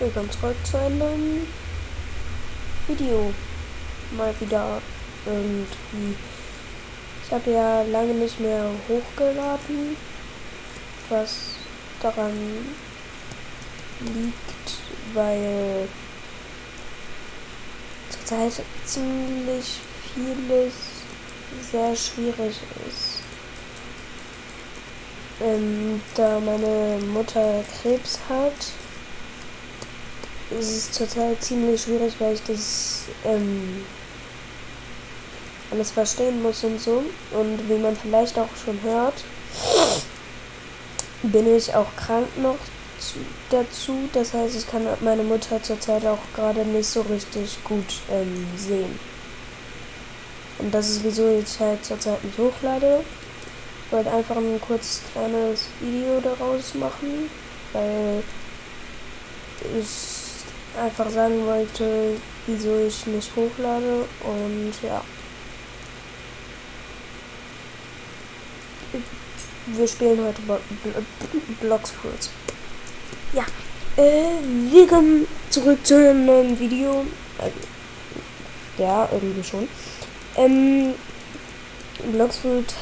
Willkommen zurück zu einem Video. Mal wieder irgendwie. Ich habe ja lange nicht mehr hochgeladen, was daran liegt, weil zurzeit ziemlich vieles sehr schwierig ist. Ähm, da meine Mutter Krebs hat es ist zurzeit ziemlich schwierig, weil ich das ähm, alles verstehen muss und so. Und wie man vielleicht auch schon hört, bin ich auch krank noch zu, dazu. Das heißt, ich kann meine Mutter zurzeit auch gerade nicht so richtig gut ähm, sehen. Und das ist wieso ich halt zurzeit nicht hochlade. Ich wollte einfach ein kurzes kleines Video daraus machen, weil ich einfach sagen wollte, wieso ich nicht hochlade und ja. Wir spielen heute Blocks Fruits. Ja. Äh, willkommen zurück zu einem neuen Video. Äh, ja, irgendwie schon. Ähm, Blocks Fruit.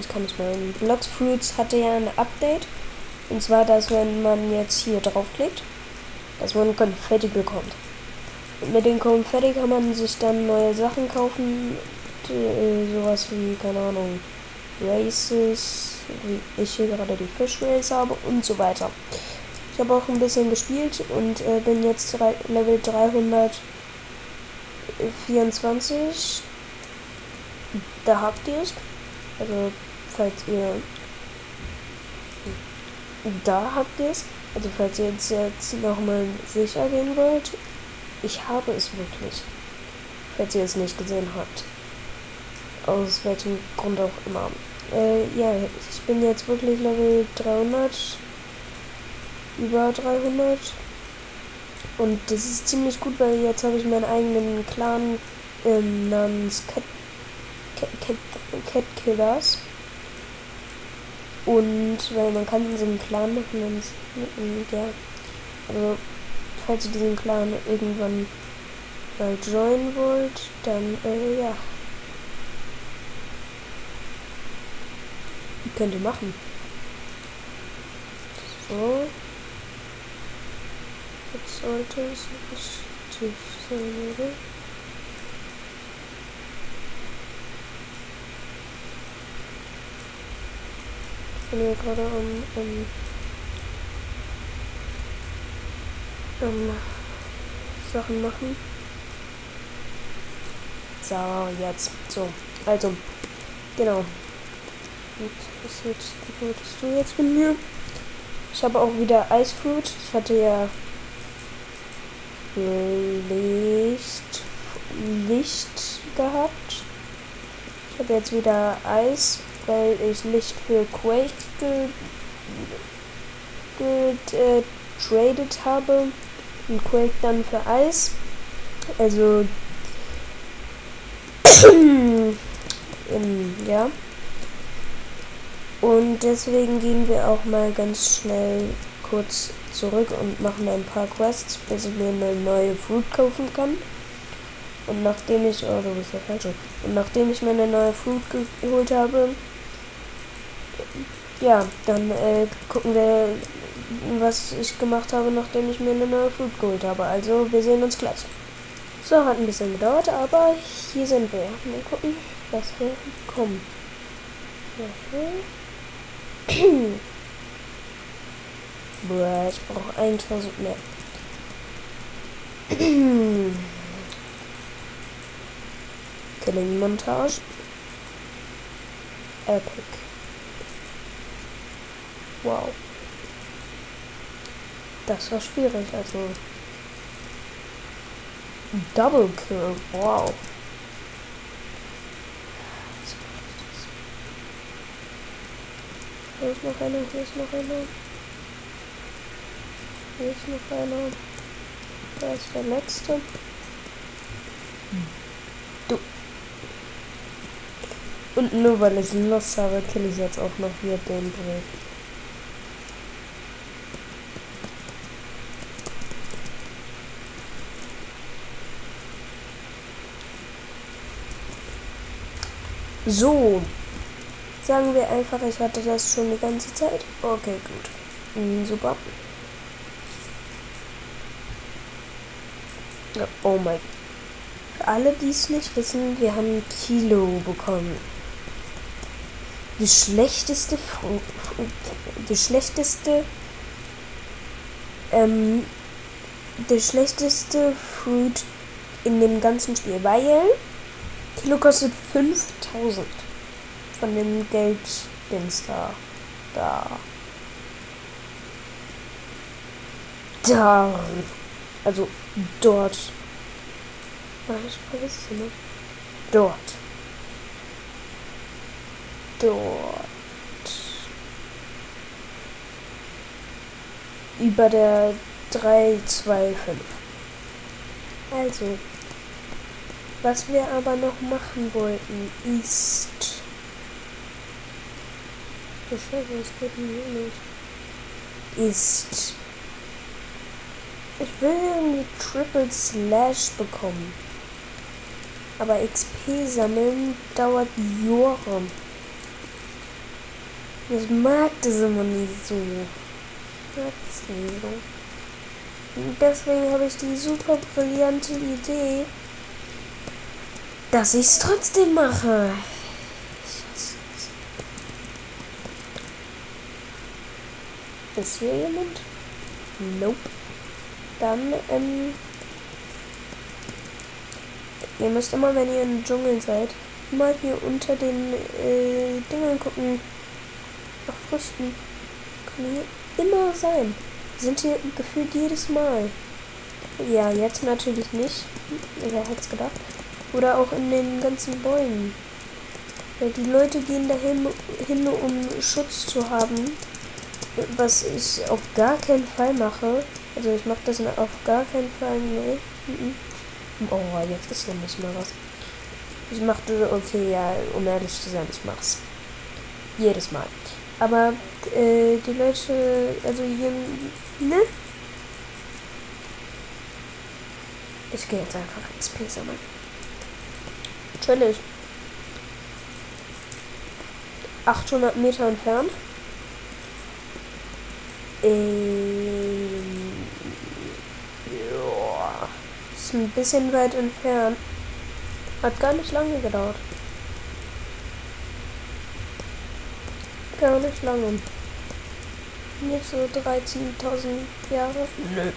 Ich kann nicht mehr. Blocks Fruits hatte ja ein Update. Und zwar, dass wenn man jetzt hier draufklickt, dass man Konfetti bekommt. Und mit den Konfetti kann man sich dann neue Sachen kaufen, die, äh, sowas wie, keine Ahnung, Races, wie ich hier gerade die Fish Race habe und so weiter. Ich habe auch ein bisschen gespielt und äh, bin jetzt Level 324. Da habt ihr es. Also, falls ihr. Da habt ihr es. Also falls ihr jetzt, jetzt nochmal sicher gehen wollt, ich habe es wirklich. Falls ihr es nicht gesehen habt. Aus welchem Grund auch immer. Äh, ja, ich bin jetzt wirklich Level 300. Über 300. Und das ist ziemlich gut, weil jetzt habe ich meinen eigenen Clan ähm, namens Cat, Cat, Cat, Cat Killers. Und weil man kann so einem Clan machen und ja. Also falls ihr diesen Clan irgendwann mal joinen wollt, dann äh, ja. Könnt ihr machen. So. Jetzt sollte es richtig sein, oder? Bin hier gerade am, am, am Sachen machen. So, jetzt. So, also, genau. Was jetzt, wolltest du jetzt mit mir? Ich habe auch wieder Eisfruit. Ich hatte ja Licht, Licht gehabt. Ich habe jetzt wieder Eis weil ich nicht für Quake getradet äh, habe und Quake dann für Eis. Also ähm, ja. Und deswegen gehen wir auch mal ganz schnell kurz zurück und machen ein paar Quests, bis ich mir eine neue Fruit kaufen kann. Und nachdem ich, oh, du bist ja falsch. Und nachdem ich mir eine neue Fruit geholt habe, ja, dann äh, gucken wir, was ich gemacht habe, nachdem ich mir eine neue Food geholt habe. Also, wir sehen uns gleich. So, hat ein bisschen gedauert, aber hier sind wir. Mal gucken, was wir kommen. Boah, ich brauche 1000 mehr. Killing Montage. Epic. Wow. Das war schwierig, also. Double Kill, wow. Hier ist noch einer, hier ist noch einer. Hier ist noch einer. Da ist der letzte. Du. Und nur weil ich Lost habe, kill ich jetzt auch noch hier den Brief. So. Sagen wir einfach, ich hatte das schon die ganze Zeit. Okay, gut. Mhm, super. Oh mein. Für alle, die es nicht wissen, wir haben Kilo bekommen. Die schlechteste, die schlechteste, ähm, der schlechteste Fruit in dem ganzen Spiel, weil Kilo kostet 5000 von dem Gelddings da. Da. Da. Also dort. Vergesse es immer. Dort. Dort. Über der 325. Also. Was wir aber noch machen wollten, ist. Oh Scheiße, was geht hier nicht? Ist. Ich will irgendwie Triple Slash bekommen. Aber XP sammeln dauert Jahre. Ich mag das immer nicht so. Ich mag das nicht so. Und deswegen habe ich die super brillante Idee, dass ich es trotzdem mache. Ist hier jemand? Nope. Dann, ähm. Ihr müsst immer, wenn ihr im Dschungel seid, mal hier unter den äh, Dingern gucken. Nach Früchten. Kann hier immer sein. Sind hier gefühlt jedes Mal. Ja, jetzt natürlich nicht. Wer hätte es gedacht? Oder auch in den ganzen Bäumen. Weil die Leute gehen dahin, hin, um Schutz zu haben was ich auf gar keinen Fall mache, also ich mache das auf gar keinen Fall, nee. Oh, jetzt ist noch nicht mal was. Ich machte, okay, ja, um ehrlich zu sein, ich mach's. Jedes Mal. Aber äh, die Leute, also hier, ne? Ich gehe jetzt einfach XP sammeln. Chillig. 800 Meter entfernt. Ähm, ja, ist ein bisschen weit entfernt. Hat gar nicht lange gedauert. Gar nicht lange. Nicht so 13.000 Jahre. Nö.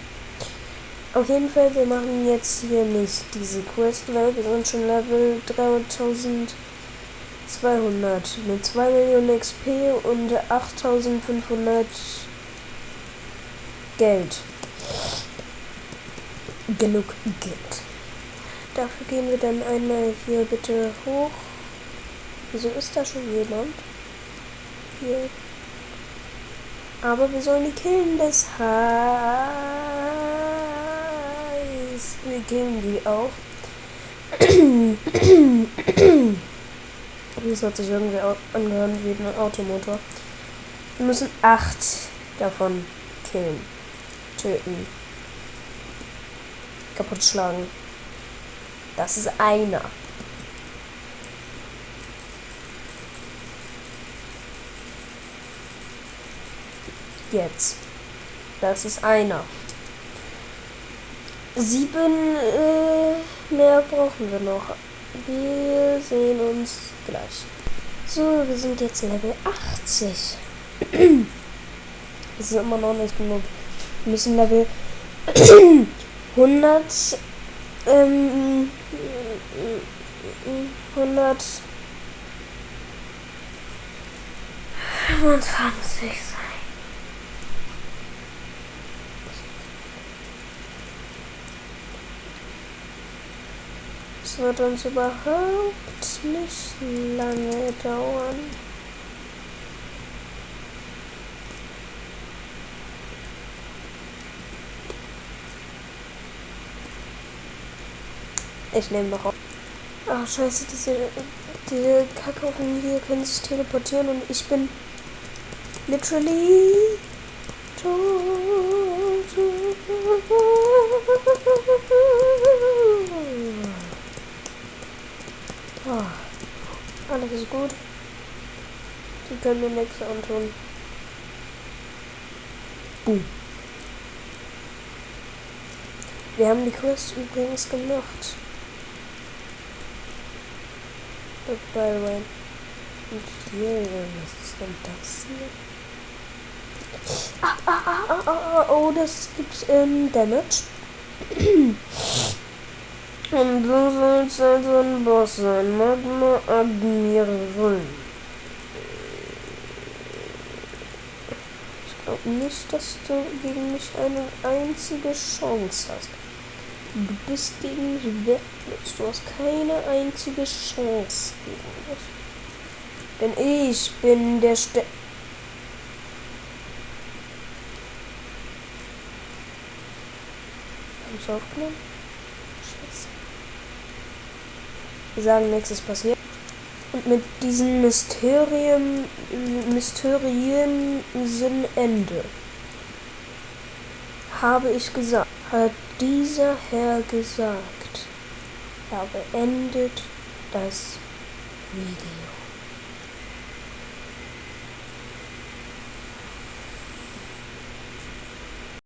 Auf jeden Fall, wir machen jetzt hier nicht diese Quest, weil wir sind schon Level 3200 mit 2 Millionen XP und 8500 Geld. Genug Geld. Dafür gehen wir dann einmal hier bitte hoch. Wieso ist da schon jemand? Hier. Aber wir sollen die killen, das killen die auch. Das hat sich irgendwie angehört wie ein Automotor. Wir müssen acht davon killen töten. Kaputt schlagen. Das ist einer. Jetzt. Das ist einer. Sieben äh, mehr brauchen wir noch. Wir sehen uns gleich. So, wir sind jetzt Level 80. Das ist immer noch nicht genug müssen Level 100 ähm, 100 25 sein. Das wird uns überhaupt nicht lange dauern. Ich nehme noch auf. Ach scheiße, diese, diese Kackhaufen hier können sich teleportieren und ich bin literally Oh, alles ist gut. Die können mir nichts antun. Boom. Wir haben die Quest übrigens gemacht. By the way. Und hier, was ist denn das hier? Ah, ah, ah, ah, ah, oh, das gibt ähm, Damage. Und du sollst also ein Boss sein. Magma Admiral. Ich glaube nicht, dass du gegen mich eine einzige Chance hast. Du bist gegen mich wertlos. Du hast keine einzige Chance gegen mich. Denn ich bin der Ste Haben Sie aufgenommen? Scheiße. Sagen, nichts ist passiert. Und mit diesem Mysterium, Mysterien sind Ende. Habe ich gesagt, hat dieser Herr gesagt. Er beendet das Video.